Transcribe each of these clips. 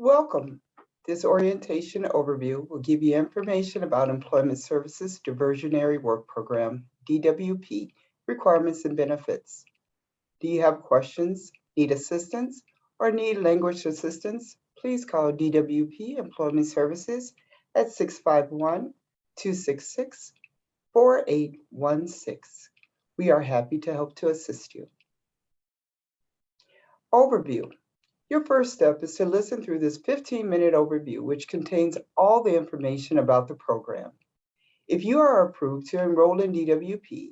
Welcome. This orientation overview will give you information about Employment Services Diversionary Work Program, DWP, requirements and benefits. Do you have questions, need assistance, or need language assistance? Please call DWP Employment Services at 651-266-4816. We are happy to help to assist you. Overview. Your first step is to listen through this 15-minute overview, which contains all the information about the program. If you are approved to enroll in DWP,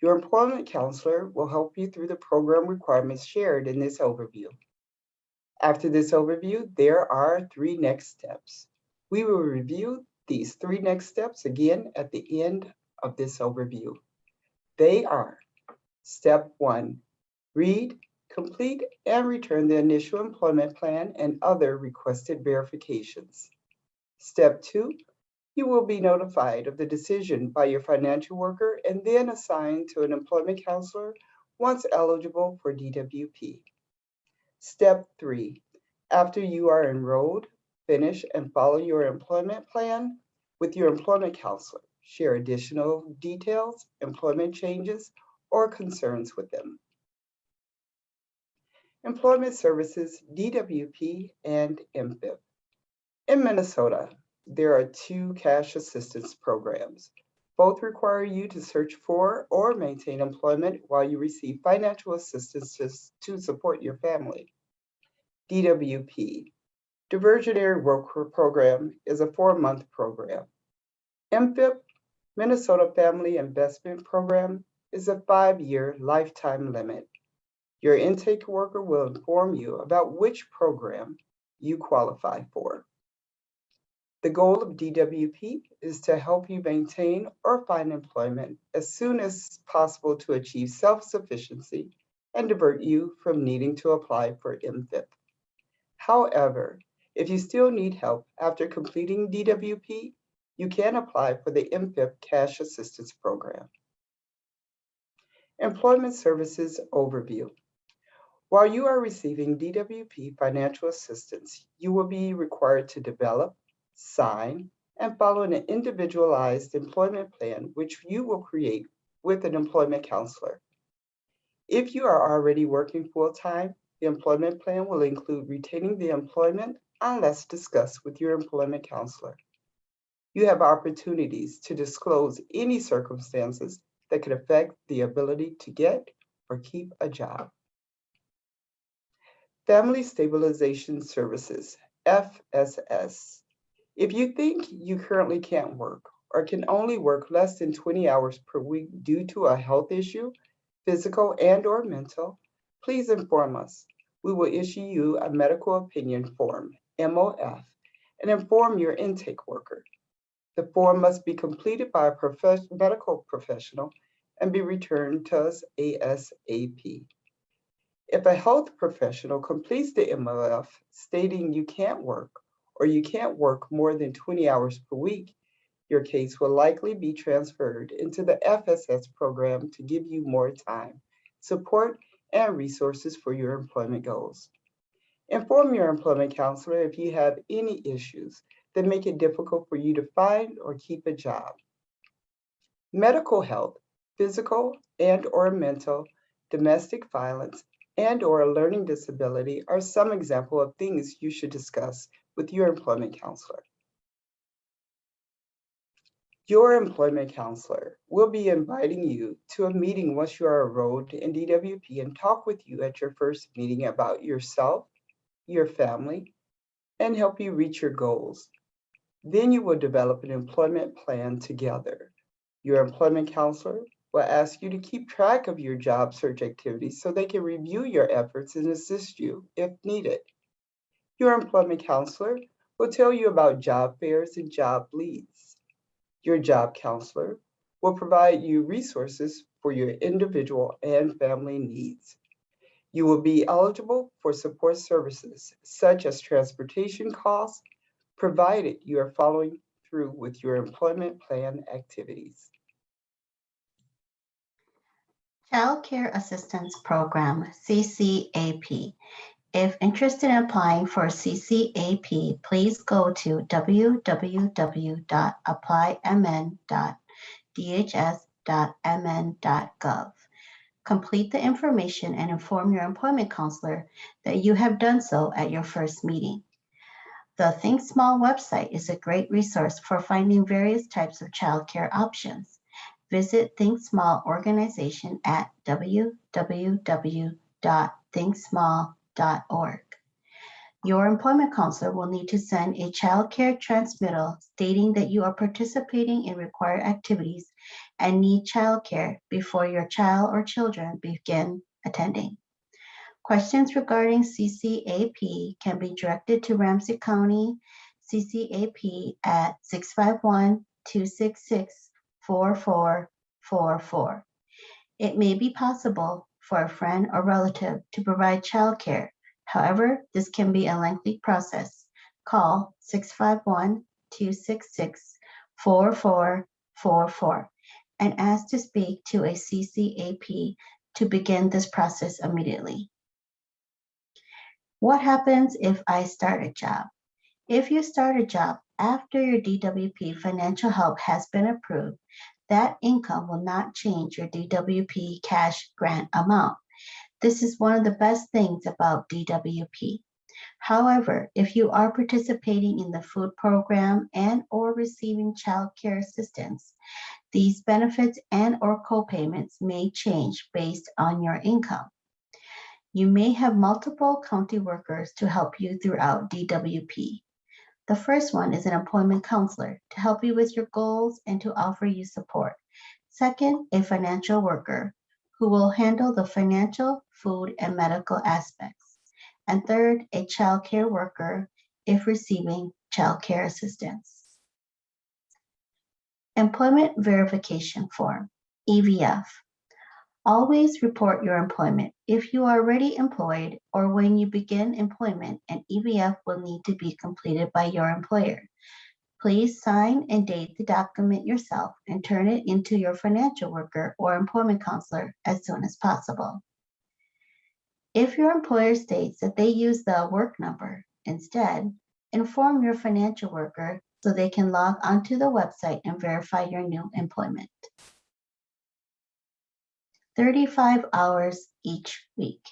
your employment counselor will help you through the program requirements shared in this overview. After this overview, there are three next steps. We will review these three next steps again at the end of this overview. They are step one, read, complete and return the initial employment plan and other requested verifications. Step two, you will be notified of the decision by your financial worker and then assigned to an employment counselor once eligible for DWP. Step three, after you are enrolled, finish and follow your employment plan with your employment counselor. Share additional details, employment changes, or concerns with them. Employment Services, DWP, and MFIP. In Minnesota, there are two cash assistance programs. Both require you to search for or maintain employment while you receive financial assistance to, support your family. DWP, Diversionary Work Program, is a four-month program. MFIP, Minnesota Family Investment Program, is a five-year lifetime limit. Your intake worker will inform you about which program you qualify for. The goal of DWP is to help you maintain or find employment as soon as possible to achieve self-sufficiency and divert you from needing to apply for MFIP. However, if you still need help after completing DWP, you can apply for the MFIP Cash Assistance Program. Employment Services Overview. While you are receiving DWP financial assistance, you will be required to develop, sign, and follow an individualized employment plan, which you will create with an employment counselor. If you are already working full-time, the employment plan will include retaining the employment unless discussed with your employment counselor. You have opportunities to disclose any circumstances that could affect the ability to get or keep a job. Family Stabilization Services, FSS. If you think you currently can't work or can only work less than 20 hours per week due to a health issue, physical and or mental, please inform us. We will issue you a medical opinion form, MOF, and inform your intake worker. The form must be completed by a prof medical professional and be returned to us ASAP. If a health professional completes the MLF stating you can't work or you can't work more than 20 hours per week, your case will likely be transferred into the FSS program to give you more time, support, and resources for your employment goals. Inform your employment counselor if you have any issues that make it difficult for you to find or keep a job. Medical health, physical and or mental, domestic violence, and or a learning disability are some example of things you should discuss with your employment counselor. Your employment counselor will be inviting you to a meeting once you are enrolled in DWP and talk with you at your first meeting about yourself, your family, and help you reach your goals. Then you will develop an employment plan together. Your employment counselor will ask you to keep track of your job search activities so they can review your efforts and assist you if needed. Your employment counselor will tell you about job fairs and job leads. Your job counselor will provide you resources for your individual and family needs. You will be eligible for support services such as transportation costs, provided you are following through with your employment plan activities. Child Care Assistance Program, CCAP, If interested in applying for CCAP, please go to www.applymn.dhs.mn.gov. Complete the information and inform your employment counselor that you have done so at your first meeting. The Think Small website is a great resource for finding various types of childcare options. Visit Think Small organization at www.thinksmall.org. Your employment counselor will need to send a child care transmittal stating that you are participating in required activities and need child care before your child or children begin attending. Questions regarding CCAP can be directed to Ramsey County CCAP at 651-266-4444. It may be possible for a friend or relative to provide childcare. However, this can be a lengthy process. Call 651-266-4444 and ask to speak to a CCAP to begin this process immediately. What happens if I start a job? If you start a job after your DWP financial help has been approved, that income will not change your DWP cash grant amount. This is one of the best things about DWP. However, if you are participating in the food program and or receiving child care assistance, these benefits and or co-payments may change based on your income. You may have multiple county workers to help you throughout DWP. The first one is an employment counselor to help you with your goals and to offer you support. Second, a financial worker who will handle the financial, food, and medical aspects. And third, a child care worker if receiving child care assistance. Employment Verification Form, EVF. Always report your employment if you are already employed or when you begin employment, an EVF will need to be completed by your employer. Please sign and date the document yourself and turn it into your financial worker or employment counselor as soon as possible. If your employer states that they use the work number instead, inform your financial worker so they can log onto the website and verify your new employment. 35 hours each week.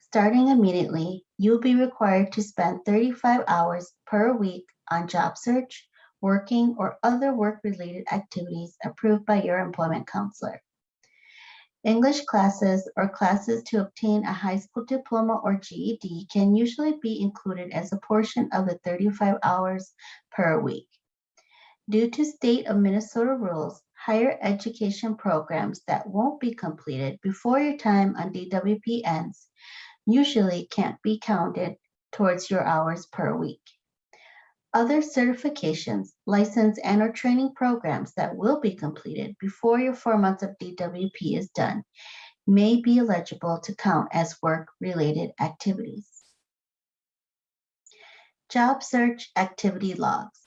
Starting immediately, you'll be required to spend 35 hours per week on job search, working, or other work-related activities approved by your employment counselor. English classes or classes to obtain a high school diploma or GED can usually be included as a portion of the 35 hours per week. Due to state of Minnesota rules, higher education programs that won't be completed before your time on DWP ends usually can't be counted towards your hours per week. Other certifications, license, and or training programs that will be completed before your four months of DWP is done may be eligible to count as work-related activities. Job search activity logs.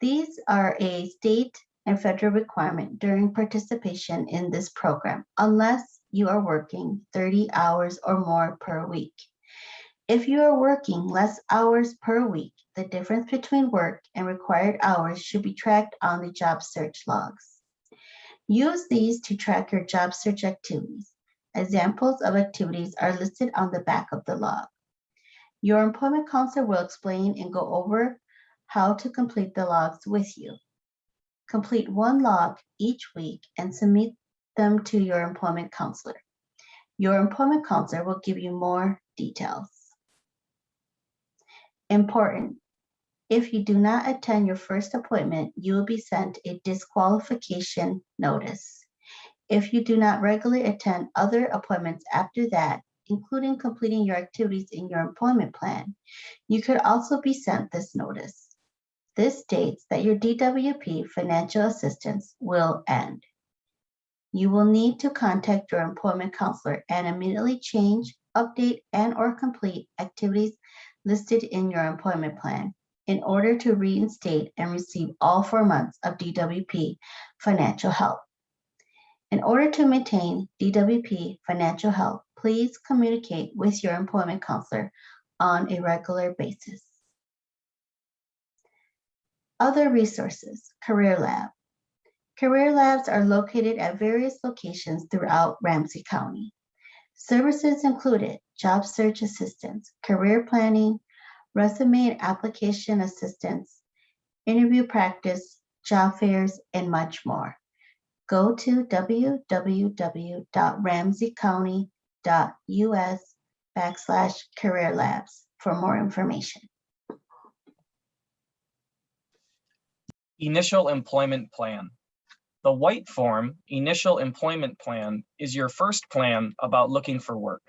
These are a state and federal requirement during participation in this program, unless you are working 30 hours or more per week. If you are working less hours per week, the difference between work and required hours should be tracked on the job search logs. Use these to track your job search activities. Examples of activities are listed on the back of the log. Your employment counselor will explain and go over how to complete the logs with you. Complete one log each week and submit them to your employment counselor. Your employment counselor will give you more details. Important. If you do not attend your first appointment, you will be sent a disqualification notice. If you do not regularly attend other appointments after that, including completing your activities in your employment plan, you could also be sent this notice. This states that your DWP financial assistance will end. You will need to contact your employment counselor and immediately change, update, and or complete activities listed in your employment plan in order to reinstate and receive all four months of DWP financial help. In order to maintain DWP financial help, please communicate with your employment counselor on a regular basis. Other resources, Career Lab. Career Labs are located at various locations throughout Ramsey County. Services included job search assistance, career planning, resume and application assistance, interview practice, job fairs, and much more. Go to www.ramseycounty.us backslash career labs for more information. Initial Employment Plan. The white form, Initial Employment Plan, is your first plan about looking for work.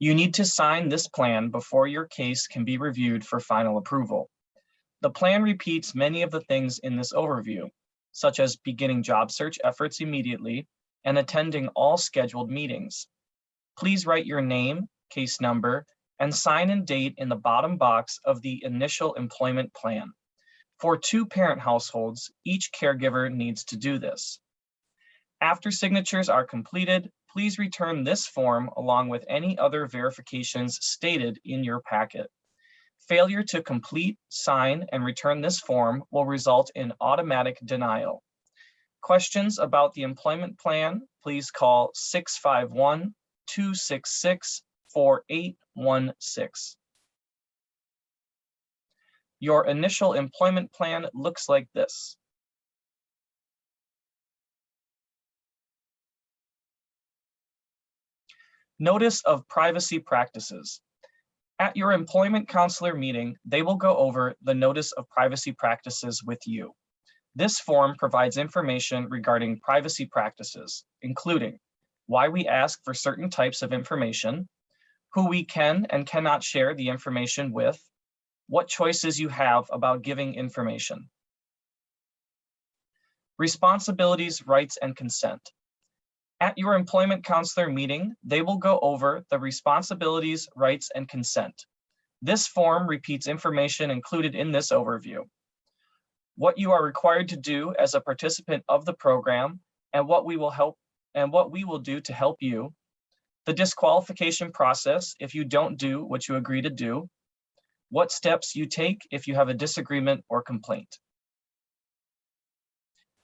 You need to sign this plan before your case can be reviewed for final approval. The plan repeats many of the things in this overview, such as beginning job search efforts immediately and attending all scheduled meetings. Please write your name, case number, and sign and date in the bottom box of the Initial Employment Plan. For two parent households, each caregiver needs to do this. After signatures are completed, please return this form along with any other verifications stated in your packet. Failure to complete, sign, and return this form will result in automatic denial. Questions about the employment plan, please call 651-266-4816. Your initial employment plan looks like this. Notice of privacy practices. At your employment counselor meeting, they will go over the notice of privacy practices with you. This form provides information regarding privacy practices, including why we ask for certain types of information, who we can and cannot share the information with, what choices you have about giving information. Responsibilities, rights, and consent. At your employment counselor meeting, they will go over the responsibilities, rights, and consent. This form repeats information included in this overview. What you are required to do as a participant of the program and what we will help and what we will do to help you. The disqualification process if you don't do what you agree to do. What steps you take if you have a disagreement or complaint.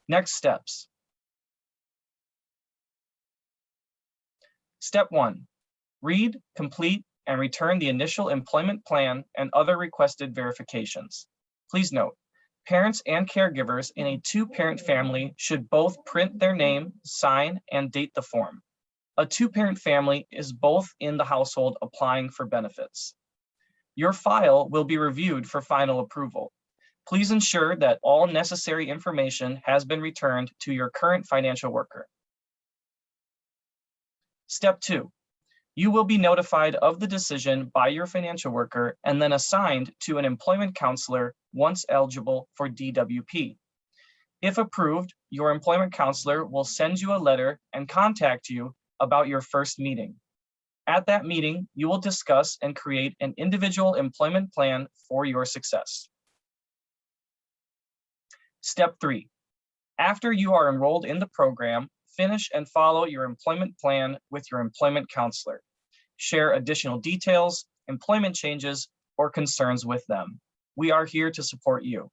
Next steps. Step one, read, complete, and return the initial employment plan and other requested verifications. Please note, parents and caregivers in a two-parent family should both print their name, sign, and date the form. A two-parent family is both in the household applying for benefits. Your file will be reviewed for final approval. Please ensure that all necessary information has been returned to your current financial worker. Step two, you will be notified of the decision by your financial worker and then assigned to an employment counselor once eligible for DWP. If approved, your employment counselor will send you a letter and contact you about your first meeting. At that meeting, you will discuss and create an individual employment plan for your success. Step three, after you are enrolled in the program, finish and follow your employment plan with your employment counselor. Share additional details, employment changes, or concerns with them. We are here to support you.